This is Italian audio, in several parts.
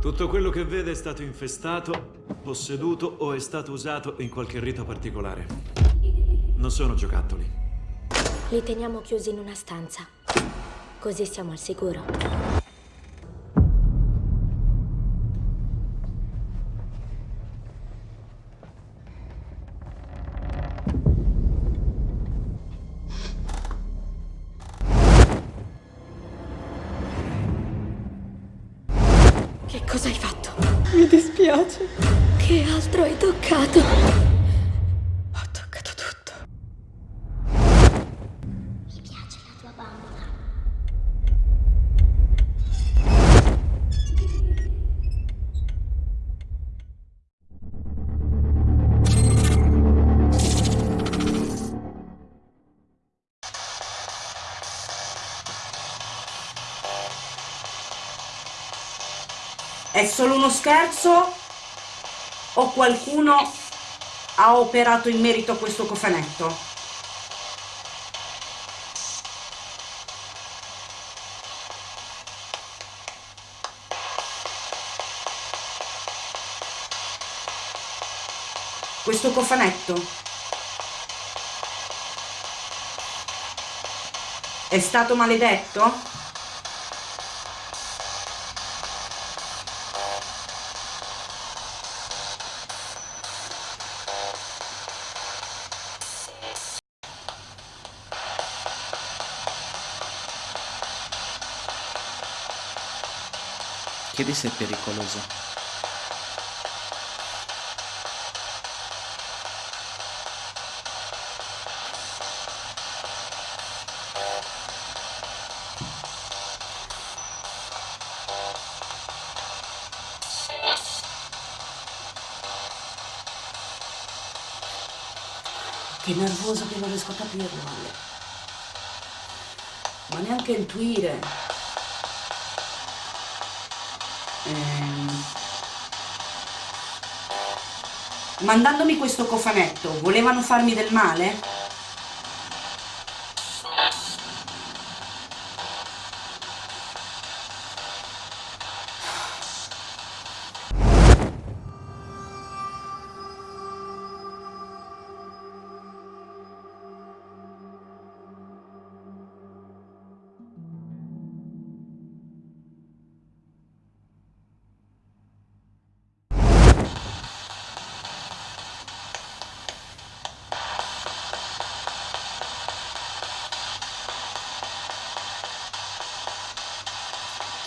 Tutto quello che vede è stato infestato, posseduto o è stato usato in qualche rito particolare. Non sono giocattoli. Li teniamo chiusi in una stanza. Così siamo al sicuro. È solo uno scherzo o qualcuno ha operato in merito a questo cofanetto? Questo cofanetto è stato maledetto? Se è pericoloso. Che nervoso che non riesco a capirlo, Ale. Ma neanche intuire. Mandandomi questo cofanetto, volevano farmi del male?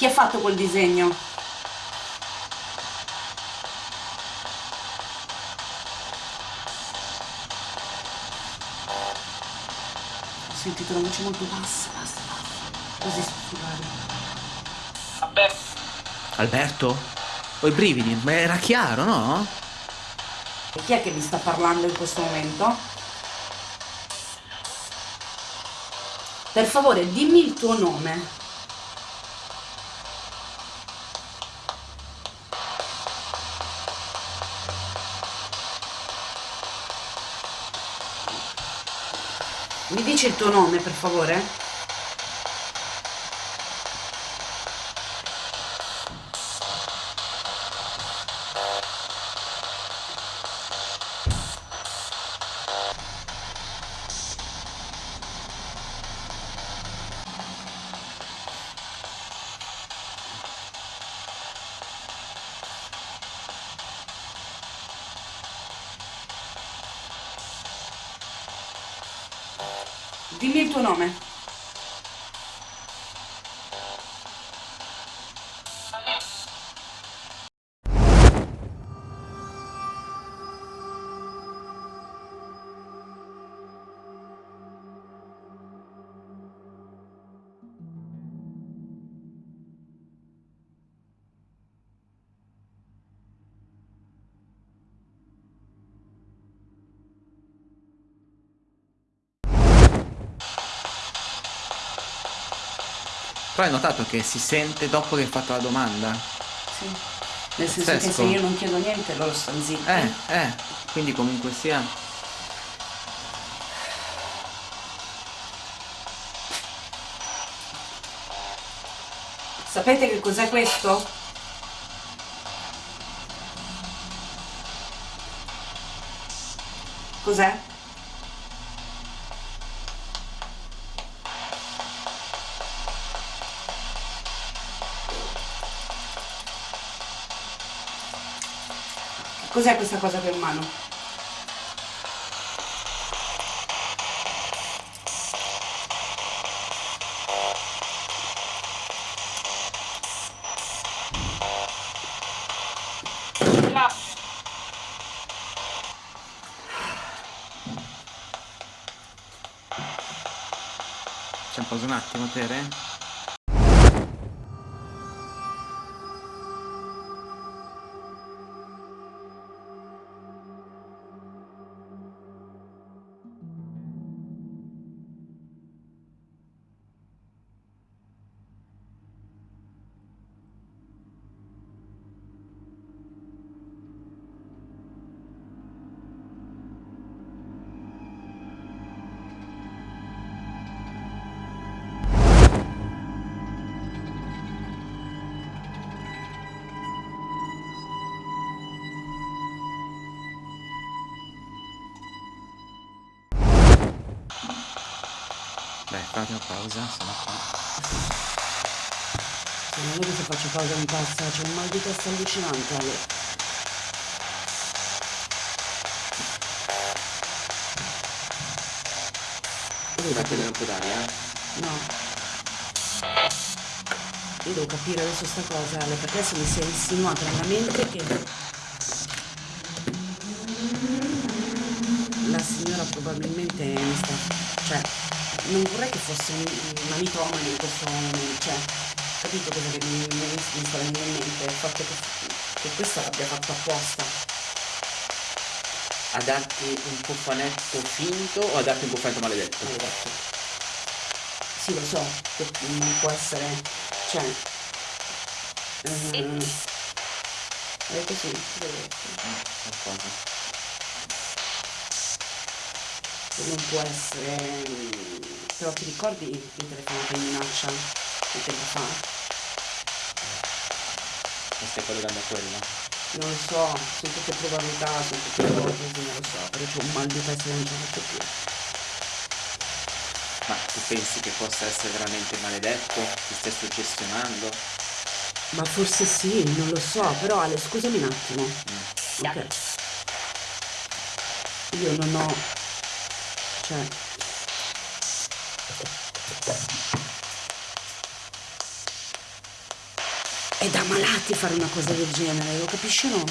Chi ha fatto quel disegno? Ho sentito una voce molto bassa, bassa, bassa. Così susurrare. Alberto? Alberto? Ho i brividi, ma era chiaro, no? E chi è che mi sta parlando in questo momento? Per favore, dimmi il tuo nome. Dici il tuo nome, per favore? Tuo nome. hai notato che si sente dopo che hai fatto la domanda? Sì. Nel senso Pazzesco. che se io non chiedo niente loro stanno zitti. Eh, eh, quindi comunque sia. Sapete che cos'è questo? Cos'è? Cos'è questa cosa che ho in mano? C'è un pausa un attimo, Tere? Una pausa, sono qua. Non è che se faccio pausa mi passa, c'è un mal di testa allucinante. Ale. Capire, prendere un po' d'aria? no. Io devo capire adesso sta cosa, Ale, perché adesso mi si è insinuato nella mente che la signora probabilmente mi sta. cioè, non vorrei che fosse un- una mitomane in questo momento, cioè, capito cosa che mi, mi, mi sta venendo in mente? Il fatto che, che questa l'abbia fatto apposta. A darti un cofanetto finto o a darti un cofanetto maledetto? Maledetto. Sì, lo so, che non può essere. cioè. ehm, è così, Qualcosa. che non può essere. mm, Però ti ricordi il telefonato in minaccia di tempo fa? Mi stai collegando a quello? Non lo so, sono tutte probabilità, sono tutte cose, non lo so, però c'ho un mal di testa non ce la faccio più. Ma tu pensi che possa essere veramente maledetto? Ti stai suggestionando? Ma forse sì, non lo so, però Ale, scusami un attimo. Ok. Io non ho. Cioè. È da malati fare una cosa del genere, lo capisci o no?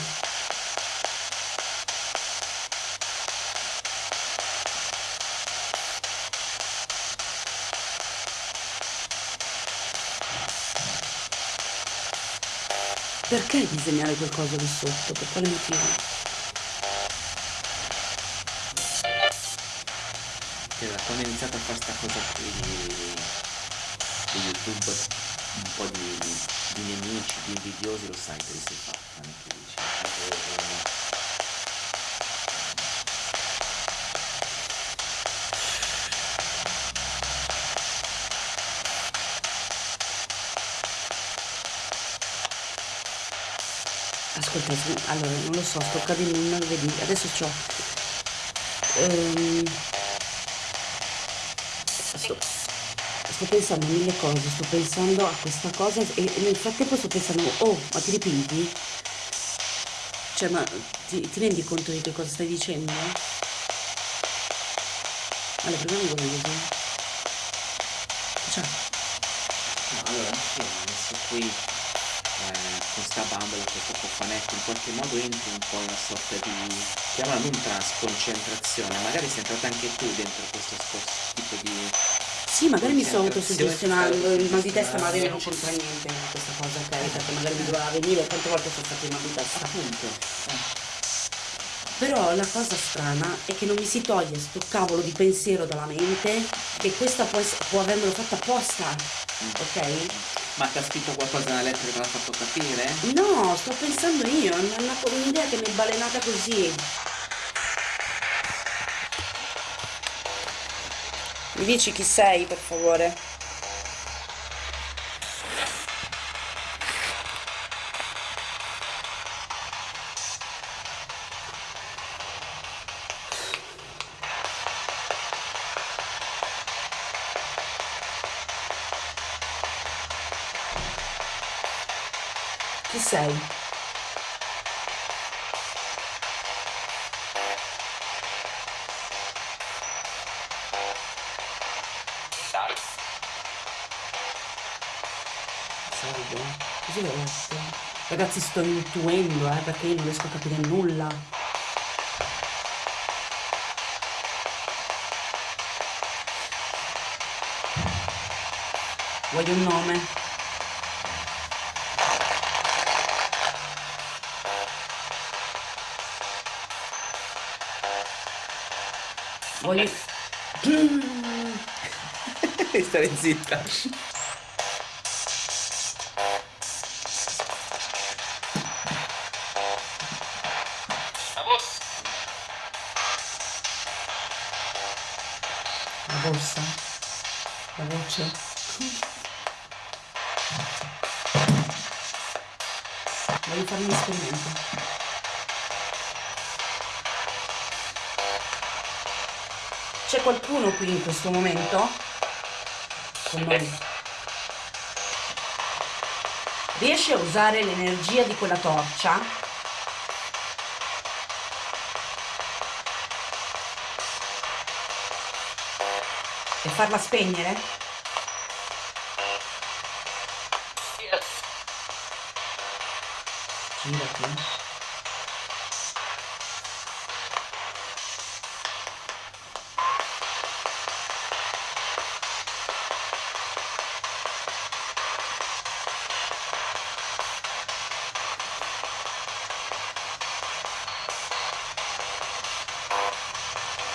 Perché disegnare qualcosa lì sotto? Per quale motivo? Quando ho iniziato a fare sta cosa qui di, di YouTube, un po' di, di nemici, di invidiosi, lo sai che sei fatta, non ti Ascolta, allora, non lo so, sto cadendo in un vedi, adesso c'ho... ehm, sto, sto pensando a mille cose, sto pensando a questa cosa e, nel frattempo sto pensando, oh, ma ti ripeti? Cioè, ma ti, ti rendi conto di che cosa stai dicendo? Allora, proviamo con così. Ciao. No, allora, sì, ho messo qui eh, questa bambola, questo cofanetto, in qualche modo entri un po' in una sorta di, chiamala non trasconcentrazione, magari sei entrata anche tu dentro questo spo- tipo di... Sì, magari mi sto autosuggestionando, il mal di testa magari non c'entra niente con questa cosa, ok? Perché magari mi doveva venire, quante volte sono stato in mal di testa. Appunto, eh, Però la cosa strana è che non mi si toglie sto cavolo di pensiero dalla mente che questa può, può avermelo fatta apposta, ok? ma ti ha scritto qualcosa nella lettera che l'ha fatto capire? No, sto pensando io, è un'idea che mi è balenata così. Mi dici chi sei, per favore? Chi sei? Ragazzi sto intuendo, eh, perché io non riesco a capire nulla. Voglio un nome. Voglio... Stare zitta. Voce? Voglio fare un esperimento. C'è qualcuno qui in questo momento? Con noi. Riesci a usare l'energia di quella torcia? E farla spegnere?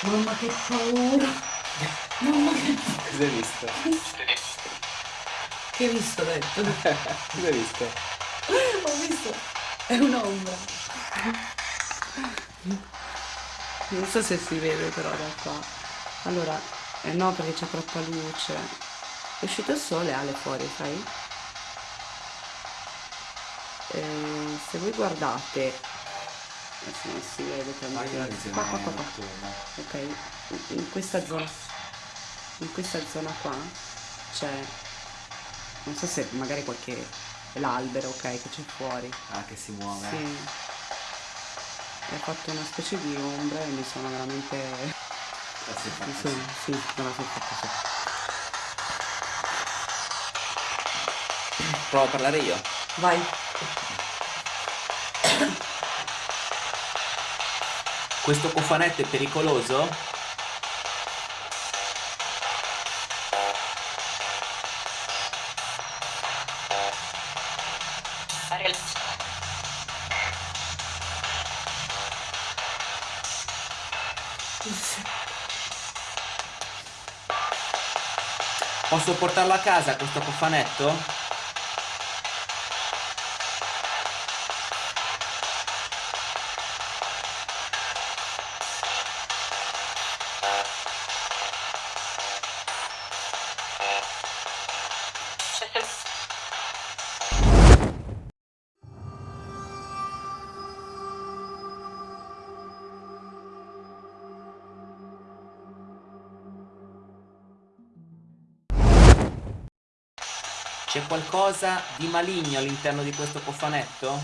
Mamma che paura! Mamma che Cosa hai visto? Che hai visto, detto? Cosa hai visto? Ho visto. È un'ombra. Non so se si vede però da qua. Allora, eh no perché c'è troppa luce. È uscito il sole, Ale fuori, sai? Eh, se voi guardate, adesso non si vede tanto. Qua, qua, qua, qua. Ok, in- questa zona, in questa zona qua c'è, non so se magari qualche, è l'albero, ok, che c'è fuori. Ah, che si muove. Sì. E ha fatto una specie di ombra e mi sono veramente... Mi sì. sono, sì, me la sono fatta sì. Provo a parlare io. Vai. Questo cofanetto è pericoloso? Posso portarlo a casa questo cofanetto? C'è qualcosa di maligno all'interno di questo cofanetto?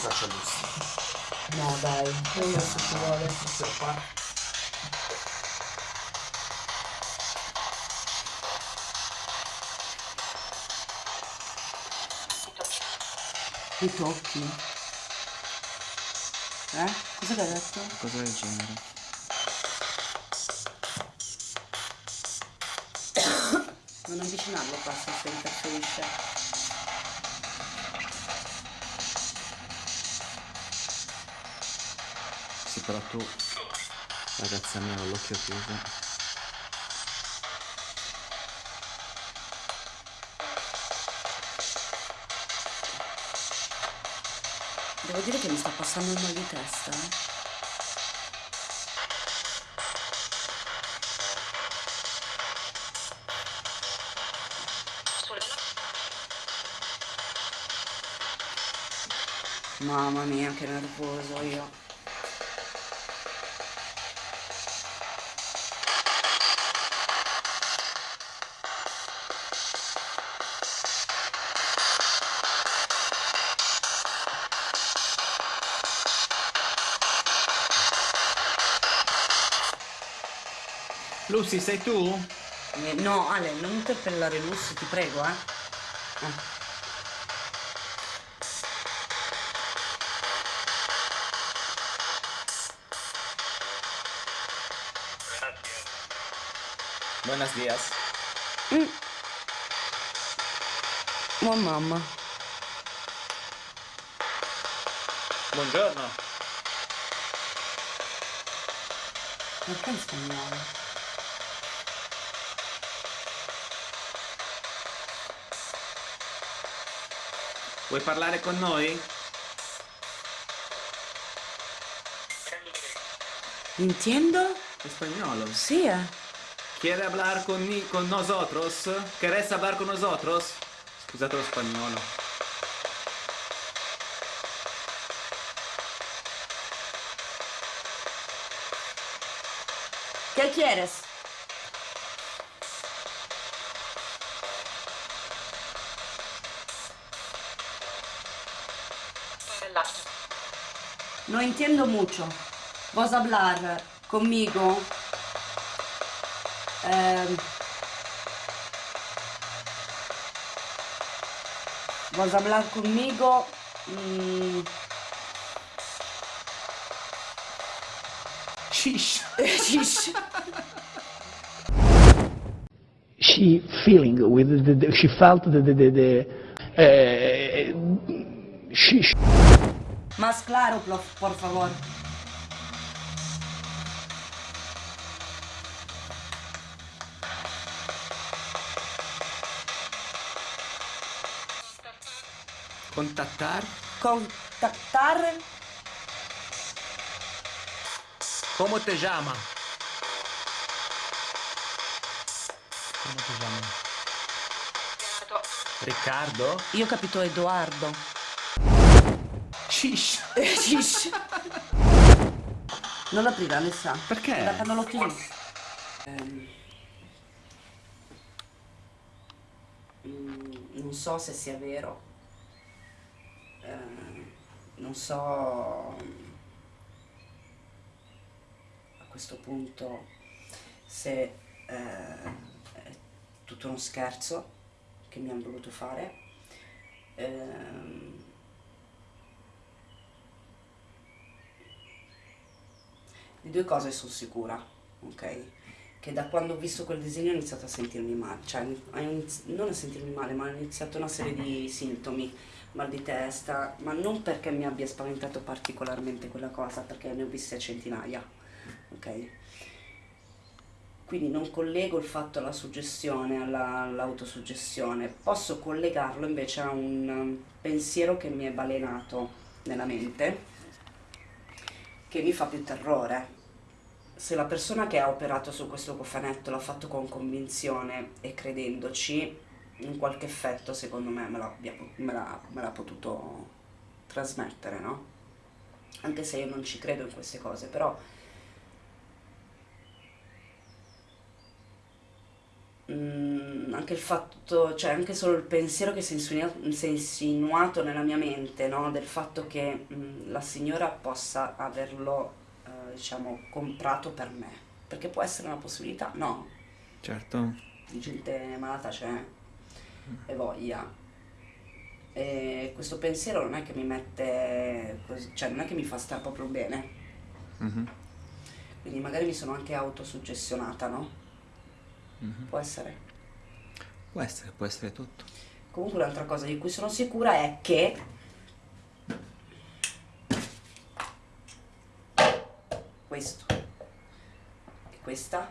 Faccio giusto. No dai, io se ci vuole. Questo qua. Mi tocchi. Eh? Cosa hai detto? Cosa del genere. Non avvicinarlo qua se si interferisce. Sì, però tu, ragazza mia, ho l'occhio chiuso. Devo dire che mi sta passando il mal di testa. Mamma mia, che nervoso io. Lucy, sei tu? Eh, no, Ale, non interpellare Lucy, ti prego, eh. eh. Buenos días. Oh mamma. Buongiorno. Perché in spagnolo? Vuoi parlare con noi? Entiendo? In spagnolo. Sì, eh. ¿Quiere hablar con, mi- con nosotros? ¿Querés hablar con nosotros? Scusate lo spagnolo. ¿Qué quieres? No entiendo mucho. ¿Vas a hablar conmigo? Em, ¿Vas a hablar conmigo? Mm, Shish. shish. she feeling with the, the, she felt the the, the, the uh, she, she Más claro, por, favor. Contactar? Contactar. ¿Cómo te llama? ¿Cómo te llama? Riccardo? Io ho capito Edoardo. Shish. Shish. Non l'aprire Alessa. Perché? L'ho chiuso. Ehm, mm, non so se sia vero. Ehm, non so a questo punto se eh, è tutto uno scherzo che mi hanno voluto fare. Ehm, di due cose sono sicura, ok? Che da quando ho visto quel disegno ho iniziato a sentirmi male, cioè non a sentirmi male, ma ho iniziato una serie di sintomi, mal di testa, ma non perché mi abbia spaventato particolarmente quella cosa, perché ne ho viste centinaia, ok? Quindi non collego il fatto alla suggestione, alla- all'autosuggestione, posso collegarlo invece a un um, pensiero che mi è balenato nella mente, che mi fa più terrore. Se la persona che ha operato su questo cofanetto l'ha fatto con convinzione e credendoci, un qualche effetto secondo me me l'ha, potuto trasmettere, no? Anche se io non ci credo in queste cose, però Mm, anche il fatto, cioè anche solo il pensiero che si è insinua- si è insinuato nella mia mente, no? Del fatto che mm, la signora possa averlo, eh, diciamo, comprato per me. Perché può essere una possibilità, no? Certo. Di gente malata c'è e voglia. E questo pensiero non è che mi mette, così- cioè non è che mi fa stare proprio bene. Mhm. Quindi magari mi sono anche autosuggestionata, no? Può essere. Può essere, può essere tutto. Comunque un'altra cosa di cui sono sicura è che questo e questa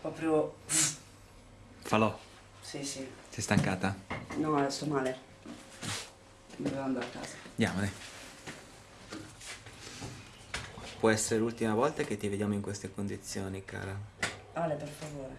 proprio Falò. sì sì Sei stancata? no adesso male devo andare a casa Andiamo, dai. Può essere l'ultima volta che ti vediamo in queste condizioni, cara. Ale per favore